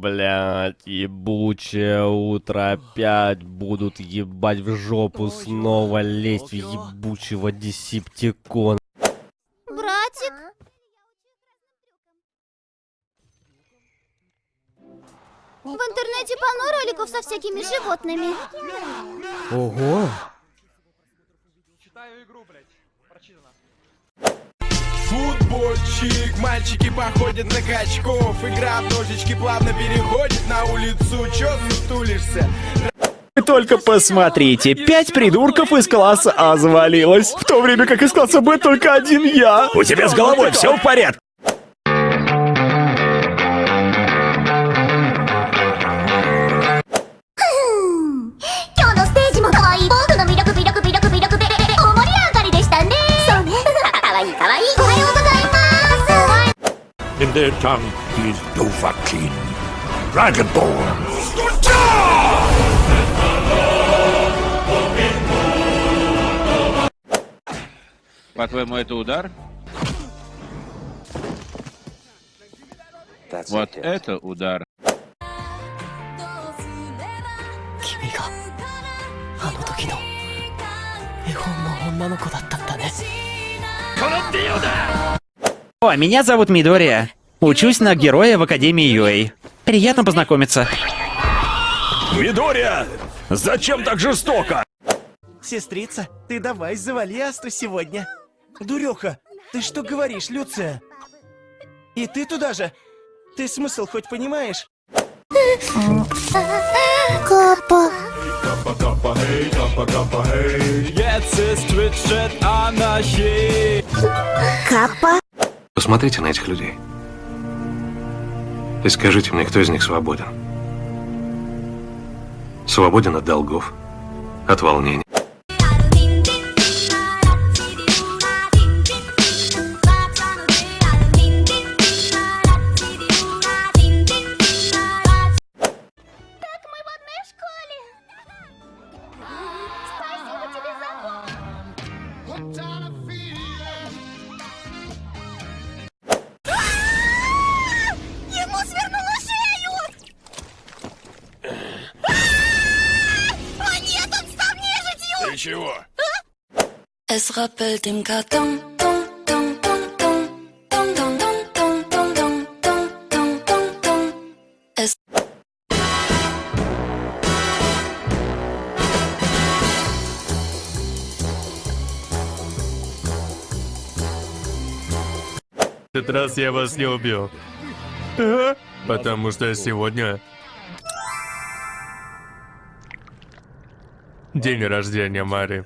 Блять, ебучее утро опять будут ебать в жопу снова лезть в ебучего десептикона. Братик? В интернете полно роликов со всякими животными. Ого! Футбольчик, мальчики походят на качков Игра в ножички плавно переходит на улицу Чё сутулишься? Вы только посмотрите, пять придурков из класса А завалилось, в то время как из класса Б только один я. У тебя с головой все в порядке? their tongue is Dovahkiin, Dragonborn. По-твоему, это удар? Вот это удар. О, меня зовут Мидория. Учусь на героя в Академии UA. Приятно познакомиться. Мидория! Зачем так жестоко? Сестрица, ты давай завали Асту сегодня. Дуреха, ты что говоришь, Люция? И ты туда же? Ты смысл хоть понимаешь? Капа. Капа. Посмотрите на этих людей. И скажите мне, кто из них свободен? Свободен от долгов, от волнений. Es rappelt im Karton. Этот раз я вас не убил. Потому что сегодня... День рождения Мари.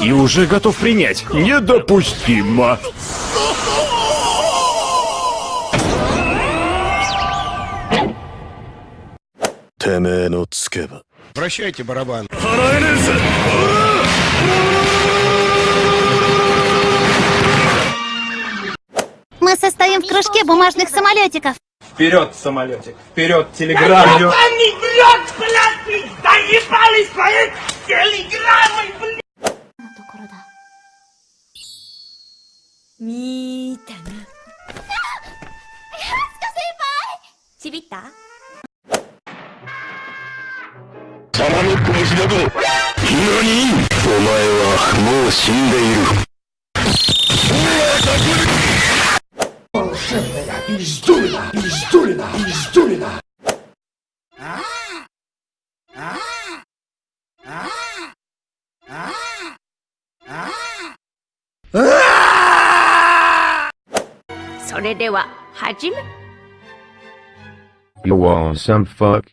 И уже готов принять. Недопустимо. Прощайте, барабан. Мы состоим в кружке бумажных самолетиков. Вперед, самолетик! Вперед, 玉の拳だと何お前はもう死んでいる He's doing that! He's doing that! He's doing that! Ah! Ah! Ah! Ah! Ah! Ah! それでは、始め。You want some fuck?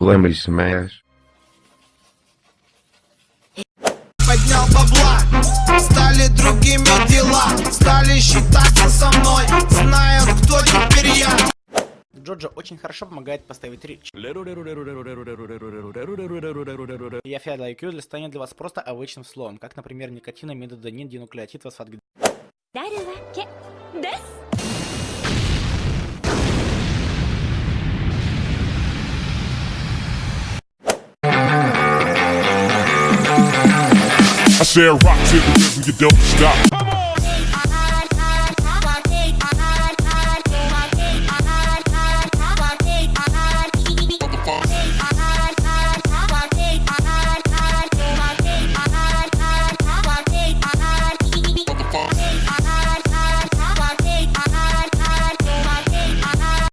Let me smash. Стали другими дела Стали считаться со мной, знают, кто теперь я Джоджо очень хорошо помогает поставить речь. Я фиал IQ для станет для вас просто обычным словом, как, например, никотинамидодонин динуклеотид фосфат said rock to the rhythm, you don't stop.